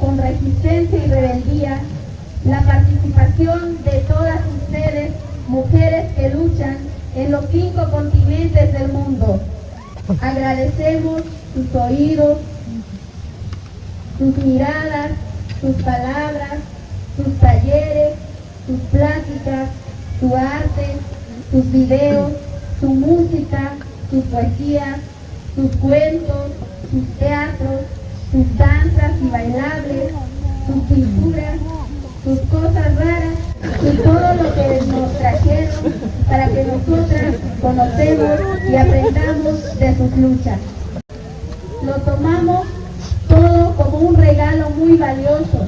Con resistencia y rebeldía, la participación de todas ustedes, mujeres que luchan en los cinco continentes del mundo. Agradecemos sus oídos, sus miradas, sus palabras, sus talleres, sus pláticas, su arte, sus videos, su música, su poesía, sus cuentos, sus teatros, y bailables, sus pinturas, sus cosas raras y todo lo que nos trajeron para que nosotras conocemos y aprendamos de sus luchas. Lo tomamos todo como un regalo muy valioso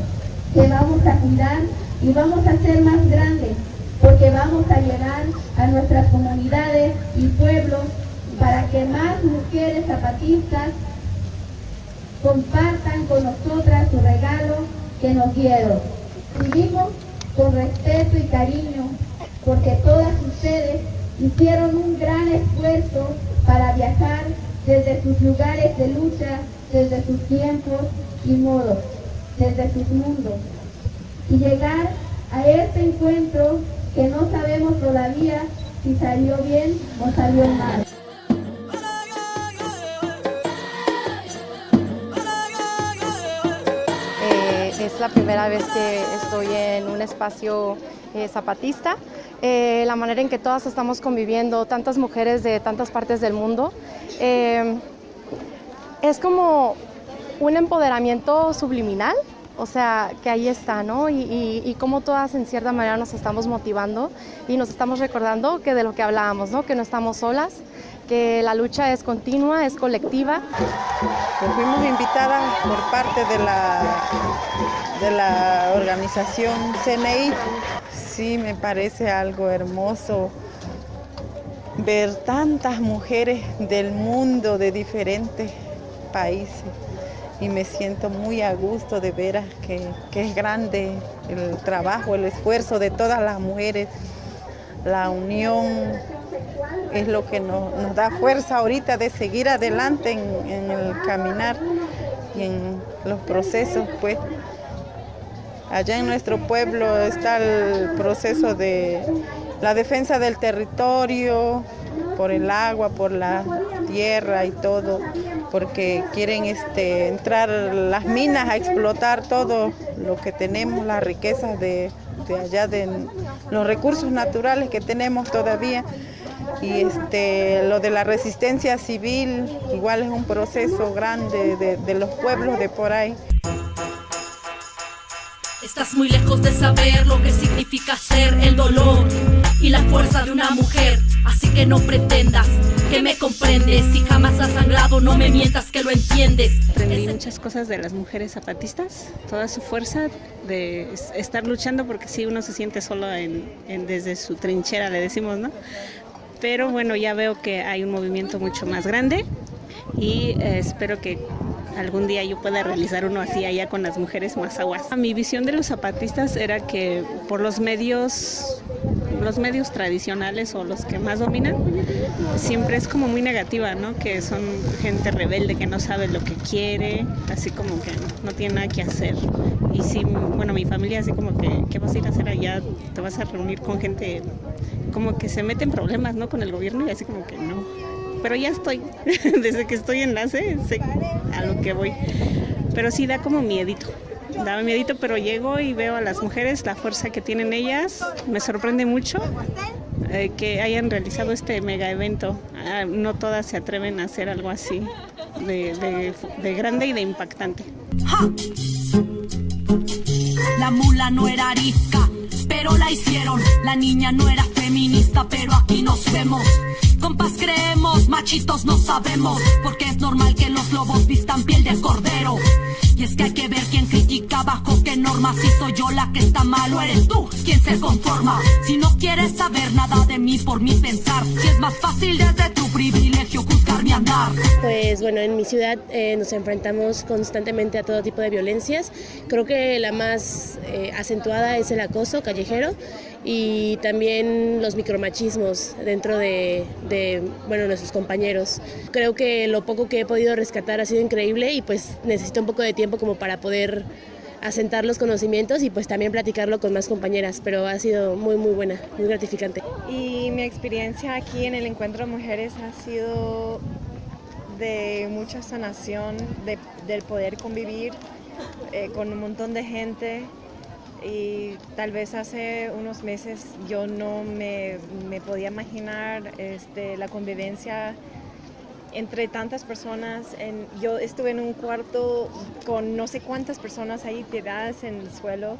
que vamos a cuidar y vamos a hacer más grande porque vamos a llegar a nuestras comunidades y pueblos para que más mujeres zapatistas compartan con nosotras su regalo que nos dieron. Vivimos con respeto y cariño porque todas ustedes hicieron un gran esfuerzo para viajar desde sus lugares de lucha, desde sus tiempos y modos, desde sus mundos y llegar a este encuentro que no sabemos todavía si salió bien o salió mal. Es la primera vez que estoy en un espacio eh, zapatista. Eh, la manera en que todas estamos conviviendo, tantas mujeres de tantas partes del mundo, es como un empoderamiento subliminal o sea, que ahí está, ¿no? Y, y, cómo todas en cierta manera nos estamos motivando y nos estamos recordando que de lo que hablábamos, ¿no? Que no estamos solas, que la lucha es continua, es colectiva. Pues fuimos invitadas por parte de la, de la organización CNI. Sí, me parece algo hermoso ver tantas mujeres del mundo, de diferentes países y me siento muy a gusto de ver que, es grande el trabajo, el esfuerzo de todas las mujeres. La unión es lo que nos, da fuerza ahorita de seguir adelante en, el caminar y en los procesos. Pues allá en nuestro pueblo está el proceso de la defensa del territorio, por el agua, por la tierra y todo, porque quieren este, entrar las minas a explotar todo lo que tenemos, las riquezas de, allá, de los recursos naturales que tenemos todavía. Y este, lo de la resistencia civil igual es un proceso grande de, de los pueblos de por ahí. Estás muy lejos de saber lo que significa ser el dolor y la fuerza de una mujer. Así que no pretendas que me comprendes. Si jamás has sangrado, no me mientas que lo entiendes. Aprendí muchas cosas de las mujeres zapatistas, toda su fuerza de estar luchando, porque sí, uno se siente solo en, desde su trinchera, le decimos, ¿no? Pero bueno, ya veo que hay un movimiento mucho más grande y eh, espero que algún día yo pueda realizar uno así allá con las mujeres más aguas. Mi visión de los zapatistas era que por los medios los medios tradicionales o los que más dominan, siempre es como muy negativa, ¿no? Que son gente rebelde que no sabe lo que quiere, así como que no tiene nada que hacer. Y sí, bueno, mi familia así como que, ¿qué vas a ir a hacer allá? Te vas a reunir con gente como que se mete en problemas, ¿no? Con el gobierno y así como que no. Pero ya estoy, desde que estoy en enlace, sé a lo que voy. Pero sí da como miedito daba miedito, pero llego y veo a las mujeres, la fuerza que tienen ellas. Me sorprende mucho eh, que hayan realizado este mega evento. Ah, no todas se atreven a hacer algo así de, de grande y de impactante. La mula no era arisca, pero la hicieron. La niña no era feminista, pero aquí nos vemos. Compas creemos, machitos no sabemos, porque es normal que los lobos vistan piel de cordero. Y es que hay que ver quién critica bajo normas. Si soy yo la que está mal o eres tú quien se conforma. Si no quieres saber nada de mí por mi pensar, si es más fácil desde tu privilegio juzgar mi andar. Pues bueno, en mi ciudad eh, nos enfrentamos constantemente a todo tipo de violencias. Creo que la más eh, acentuada es el acoso callejero y también los micromachismos dentro de, bueno, nuestros compañeros. Creo que lo poco que he podido rescatar ha sido increíble y pues necesito un poco de tiempo como para poder asentar los conocimientos y pues también platicarlo con más compañeras, pero ha sido muy muy buena, muy gratificante. Y mi experiencia aquí en el Encuentro de Mujeres ha sido de mucha sanación, de, del poder convivir eh, con un montón de gente y tal vez hace unos meses yo no me, me podía imaginar este, la convivencia entre tantas personas. En, yo estuve en un cuarto con no sé cuántas personas ahí tiradas en el suelo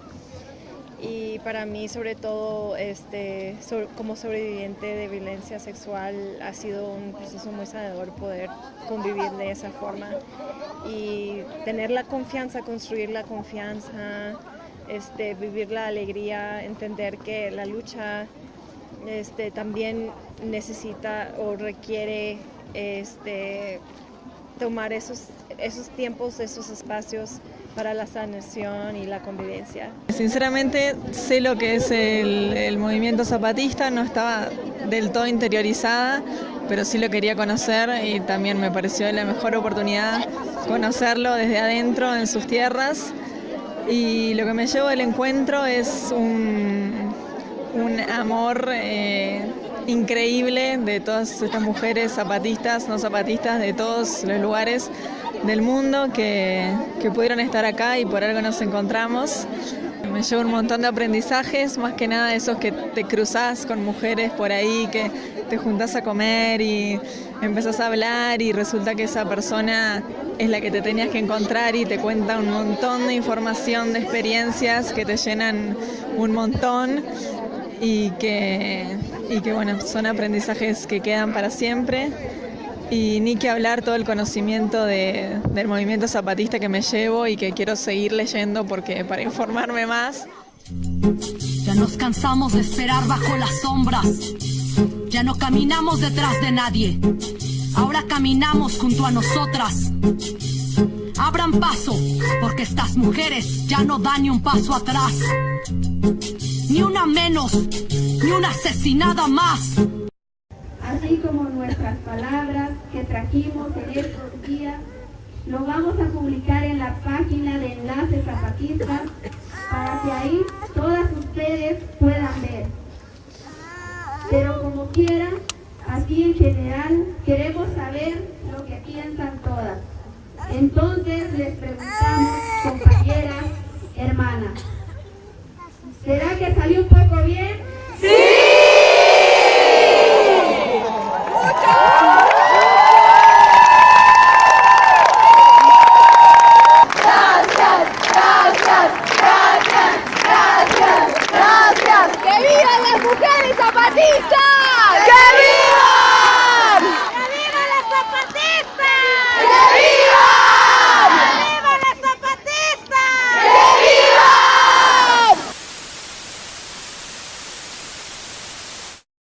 y para mí sobre todo este, como sobreviviente de violencia sexual ha sido un proceso muy sanador poder convivir de esa forma y tener la confianza, construir la confianza, este, vivir la alegría, entender que la lucha este, también necesita o requiere este, tomar esos, esos tiempos, esos espacios para la sanación y la convivencia. Sinceramente sé lo que es el, movimiento zapatista, no estaba del todo interiorizada, pero sí lo quería conocer y también me pareció la mejor oportunidad conocerlo desde adentro en sus tierras y lo que me llevo del encuentro es un, un amor eh, increíble de todas estas mujeres zapatistas, no zapatistas, de todos los lugares del mundo que, pudieron estar acá y por algo nos encontramos. Me llevo un montón de aprendizajes, más que nada esos que te cruzas con mujeres por ahí, que te juntás a comer y empezás a hablar y resulta que esa persona es la que te tenías que encontrar y te cuenta un montón de información, de experiencias que te llenan un montón y que, y que bueno, son aprendizajes que quedan para siempre. Y ni que hablar todo el conocimiento de, del movimiento zapatista que me llevo y que quiero seguir leyendo porque para informarme más. Ya nos cansamos de esperar bajo las sombras. Ya no caminamos detrás de nadie. Ahora caminamos junto a nosotras. Abran paso, porque estas mujeres ya no dan ni un paso atrás. Ni una menos, ni una asesinada más. Así como nuestras palabras que trajimos en estos días, lo vamos a publicar en la página de Enlace Zapatista para que ahí todas ustedes puedan ver. Pero como quieran, así en general, queremos saber lo que piensan todas. Entonces les preguntamos, compañeras, hermanas, ¿será que salió un poco bien?